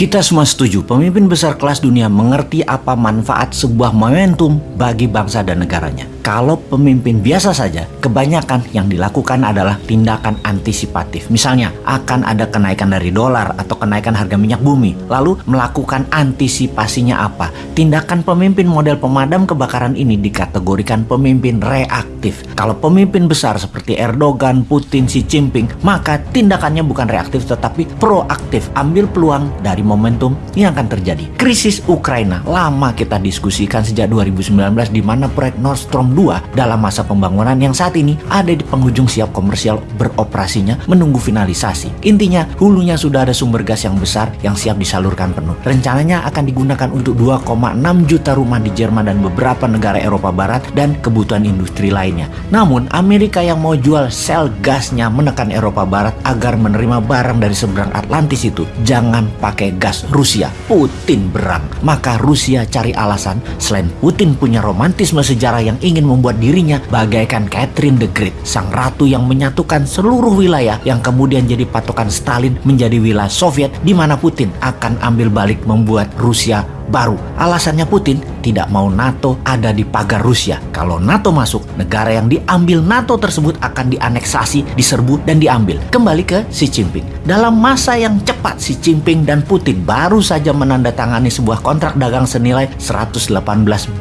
Kita semua setuju, pemimpin besar kelas dunia mengerti apa manfaat sebuah momentum bagi bangsa dan negaranya. Kalau pemimpin biasa saja, kebanyakan yang dilakukan adalah tindakan antisipatif. Misalnya, akan ada kenaikan dari dolar atau kenaikan harga minyak bumi. Lalu melakukan antisipasinya apa? Tindakan pemimpin model pemadam kebakaran ini dikategorikan pemimpin reaktif. Kalau pemimpin besar seperti Erdogan, Putin, Xi Jinping, maka tindakannya bukan reaktif tetapi proaktif. Ambil peluang dari momentum yang akan terjadi. Krisis Ukraina lama kita diskusikan sejak 2019 di mana proyek Nord Stream 2 dalam masa pembangunan yang saat ini ada di penghujung siap komersial beroperasinya menunggu finalisasi. Intinya hulunya sudah ada sumber gas yang besar yang siap disalurkan penuh. Rencananya akan digunakan untuk 2,6 juta rumah di Jerman dan beberapa negara Eropa Barat dan kebutuhan industri lainnya. Namun Amerika yang mau jual sel gasnya menekan Eropa Barat agar menerima barang dari seberang Atlantis itu jangan pakai gas Rusia. Putin berang. Maka Rusia cari alasan selain Putin punya romantisme sejarah yang ingin membuat dirinya bagaikan Catherine the Great, sang ratu yang menyatukan seluruh wilayah yang kemudian jadi patokan Stalin menjadi wilayah Soviet di mana Putin akan ambil balik membuat Rusia baru. Alasannya Putin tidak mau NATO ada di pagar Rusia. Kalau NATO masuk, negara yang diambil NATO tersebut akan dianeksasi, diserbu, dan diambil. Kembali ke Xi Jinping. Dalam masa yang cepat, Xi Jinping dan Putin baru saja menandatangani sebuah kontrak dagang senilai 118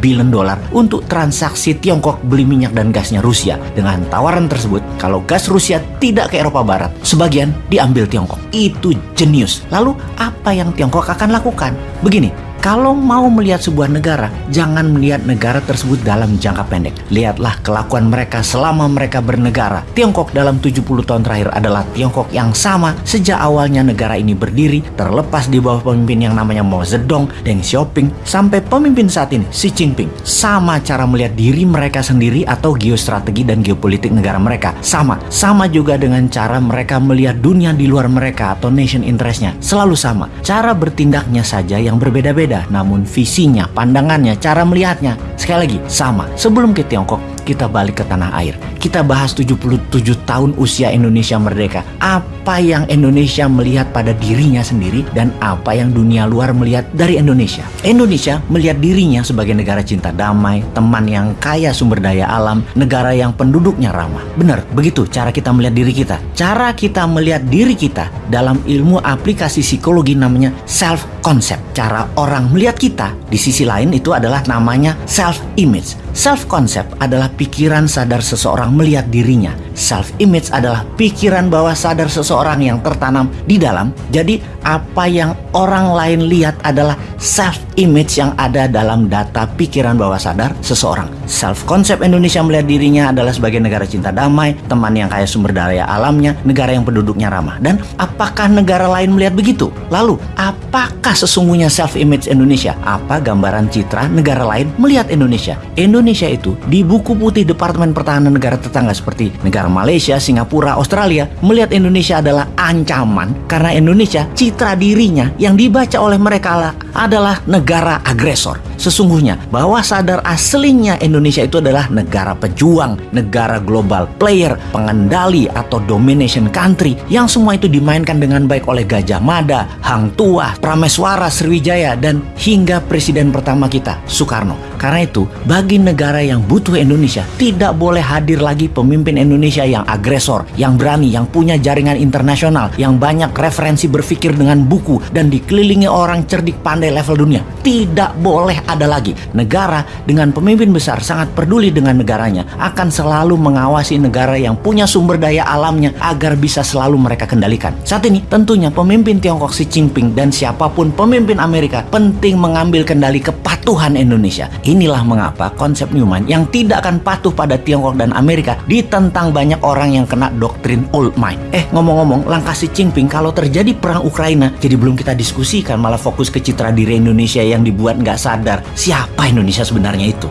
billion dolar untuk transaksi Tiongkok beli minyak dan gasnya Rusia. Dengan tawaran tersebut, kalau gas Rusia tidak ke Eropa Barat, sebagian diambil Tiongkok. Itu jenius. Lalu apa yang Tiongkok akan lakukan? Begini, kalau mau melihat sebuah negara, jangan melihat negara tersebut dalam jangka pendek. Lihatlah kelakuan mereka selama mereka bernegara. Tiongkok dalam 70 tahun terakhir adalah Tiongkok yang sama sejak awalnya negara ini berdiri, terlepas di bawah pemimpin yang namanya Mao Zedong, Deng Xiaoping, sampai pemimpin saat ini, Xi Jinping. Sama cara melihat diri mereka sendiri atau geostrategi dan geopolitik negara mereka. Sama. Sama juga dengan cara mereka melihat dunia di luar mereka atau nation interestnya. Selalu sama. Cara bertindaknya saja yang berbeda-beda berbeda, namun visinya, pandangannya, cara melihatnya sekali lagi sama. Sebelum ke Tiongkok, kita balik ke tanah air. Kita bahas 77 tahun usia Indonesia merdeka. Apa yang Indonesia melihat pada dirinya sendiri dan apa yang dunia luar melihat dari Indonesia. Indonesia melihat dirinya sebagai negara cinta damai, teman yang kaya sumber daya alam, negara yang penduduknya ramah. Benar, begitu cara kita melihat diri kita. Cara kita melihat diri kita dalam ilmu aplikasi psikologi namanya self concept. Cara orang melihat kita di sisi lain itu adalah namanya self image. Self concept adalah pikiran sadar seseorang melihat dirinya. Self image adalah pikiran bawah sadar seseorang yang tertanam di dalam. Jadi apa yang orang lain lihat adalah self image yang ada dalam data pikiran bawah sadar seseorang. Self concept Indonesia melihat dirinya adalah sebagai negara cinta damai, teman yang kaya sumber daya alamnya, negara yang penduduknya ramah. Dan apakah negara lain melihat begitu? Lalu apakah sesungguhnya self image Indonesia? Apa gambaran citra negara lain melihat? Indonesia Indonesia itu di buku putih Departemen Pertahanan negara tetangga seperti negara Malaysia, Singapura, Australia melihat Indonesia adalah ancaman karena Indonesia citra dirinya yang dibaca oleh mereka adalah negara agresor. Sesungguhnya bahwa sadar aslinya Indonesia itu adalah negara pejuang, negara global player, pengendali atau domination country yang semua itu dimainkan dengan baik oleh Gajah Mada, Hang Tuah, Prameswara, Sriwijaya dan hingga presiden pertama kita Soekarno. Karena itu, bagi negara yang butuh Indonesia, tidak boleh hadir lagi pemimpin Indonesia yang agresor, yang berani, yang punya jaringan internasional, yang banyak referensi berpikir dengan buku dan dikelilingi orang cerdik pandai level dunia. Tidak boleh ada lagi. Negara dengan pemimpin besar sangat peduli dengan negaranya, akan selalu mengawasi negara yang punya sumber daya alamnya agar bisa selalu mereka kendalikan. Saat ini tentunya pemimpin Tiongkok Xi Jinping dan siapa pun pemimpin Amerika penting mengambil kendali kepatuhan Indonesia. Inilah mengapa konsep Newman yang tidak akan patuh pada Tiongkok dan Amerika ditentang banyak orang yang kena doktrin old mind. Eh ngomong-ngomong langkah Xi Jinping kalau terjadi perang Ukraina jadi belum kita diskusikan malah fokus ke citra diri Indonesia yang dibuat nggak sadar siapa Indonesia sebenarnya itu.